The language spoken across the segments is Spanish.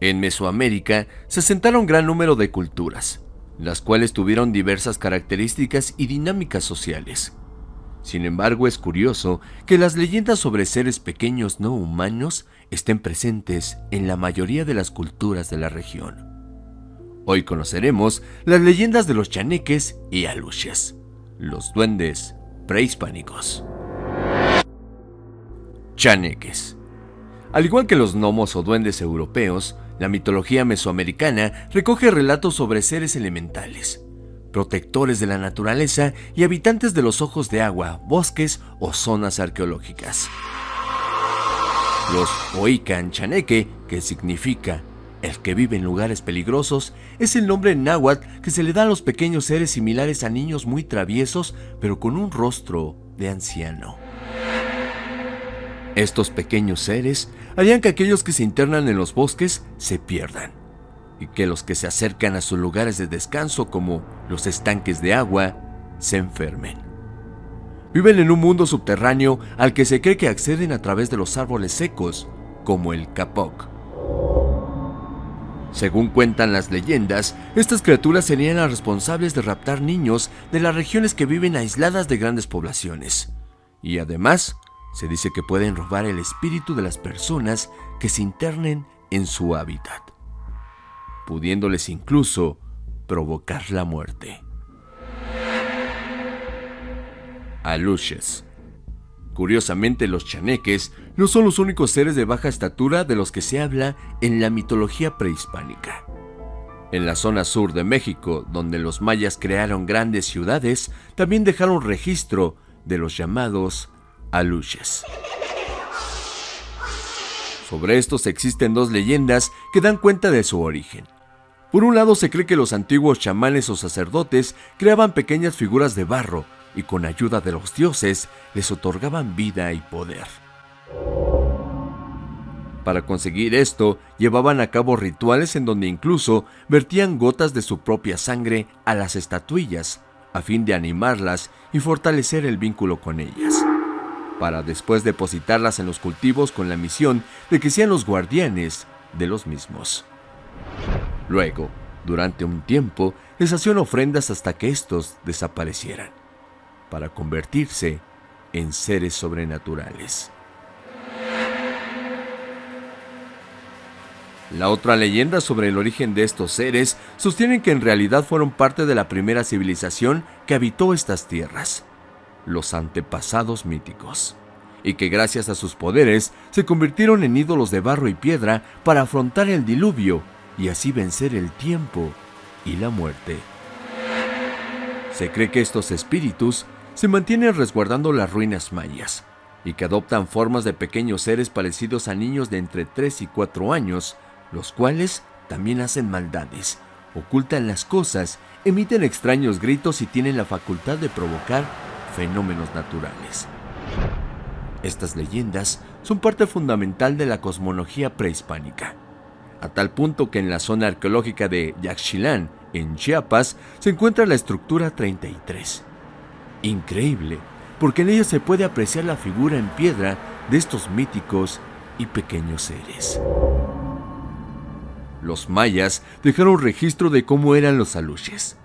En Mesoamérica se asentaron gran número de culturas, las cuales tuvieron diversas características y dinámicas sociales. Sin embargo, es curioso que las leyendas sobre seres pequeños no humanos estén presentes en la mayoría de las culturas de la región. Hoy conoceremos las leyendas de los chaneques y aluches, los duendes prehispánicos. Chaneques. Al igual que los gnomos o duendes europeos, la mitología mesoamericana recoge relatos sobre seres elementales, protectores de la naturaleza y habitantes de los ojos de agua, bosques o zonas arqueológicas. Los Oikan Chaneque, que significa el que vive en lugares peligrosos, es el nombre náhuatl que se le da a los pequeños seres similares a niños muy traviesos, pero con un rostro de anciano. Estos pequeños seres harían que aquellos que se internan en los bosques se pierdan y que los que se acercan a sus lugares de descanso como los estanques de agua se enfermen. Viven en un mundo subterráneo al que se cree que acceden a través de los árboles secos, como el capoc. Según cuentan las leyendas, estas criaturas serían las responsables de raptar niños de las regiones que viven aisladas de grandes poblaciones. Y además, se dice que pueden robar el espíritu de las personas que se internen en su hábitat pudiéndoles incluso provocar la muerte. Aluches. Curiosamente, los chaneques no son los únicos seres de baja estatura de los que se habla en la mitología prehispánica. En la zona sur de México, donde los mayas crearon grandes ciudades, también dejaron registro de los llamados aluches. Sobre estos existen dos leyendas que dan cuenta de su origen. Por un lado se cree que los antiguos chamanes o sacerdotes creaban pequeñas figuras de barro y con ayuda de los dioses les otorgaban vida y poder. Para conseguir esto, llevaban a cabo rituales en donde incluso vertían gotas de su propia sangre a las estatuillas, a fin de animarlas y fortalecer el vínculo con ellas, para después depositarlas en los cultivos con la misión de que sean los guardianes de los mismos. Luego, durante un tiempo, les hacían ofrendas hasta que estos desaparecieran, para convertirse en seres sobrenaturales. La otra leyenda sobre el origen de estos seres sostiene que en realidad fueron parte de la primera civilización que habitó estas tierras, los antepasados míticos, y que gracias a sus poderes se convirtieron en ídolos de barro y piedra para afrontar el diluvio y así vencer el tiempo y la muerte. Se cree que estos espíritus se mantienen resguardando las ruinas mayas y que adoptan formas de pequeños seres parecidos a niños de entre 3 y 4 años, los cuales también hacen maldades, ocultan las cosas, emiten extraños gritos y tienen la facultad de provocar fenómenos naturales. Estas leyendas son parte fundamental de la cosmología prehispánica a tal punto que en la zona arqueológica de Yaxchilán, en Chiapas, se encuentra la estructura 33. Increíble, porque en ella se puede apreciar la figura en piedra de estos míticos y pequeños seres. Los mayas dejaron registro de cómo eran los aluches.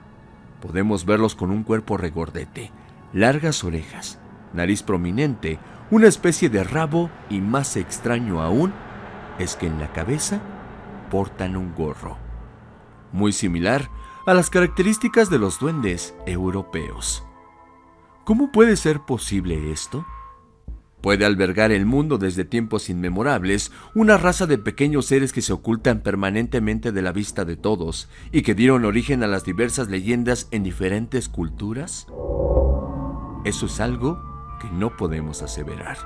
Podemos verlos con un cuerpo regordete, largas orejas, nariz prominente, una especie de rabo y más extraño aún es que en la cabeza portan un gorro, muy similar a las características de los duendes europeos. ¿Cómo puede ser posible esto? Puede albergar el mundo desde tiempos inmemorables una raza de pequeños seres que se ocultan permanentemente de la vista de todos y que dieron origen a las diversas leyendas en diferentes culturas? Eso es algo que no podemos aseverar.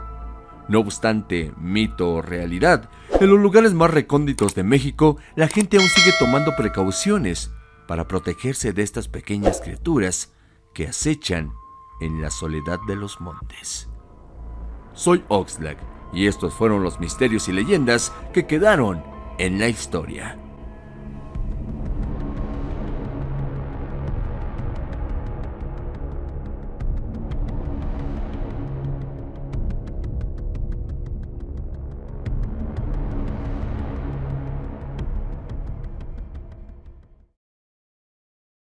No obstante, mito o realidad, en los lugares más recónditos de México, la gente aún sigue tomando precauciones para protegerse de estas pequeñas criaturas que acechan en la soledad de los montes. Soy Oxlack y estos fueron los misterios y leyendas que quedaron en la historia.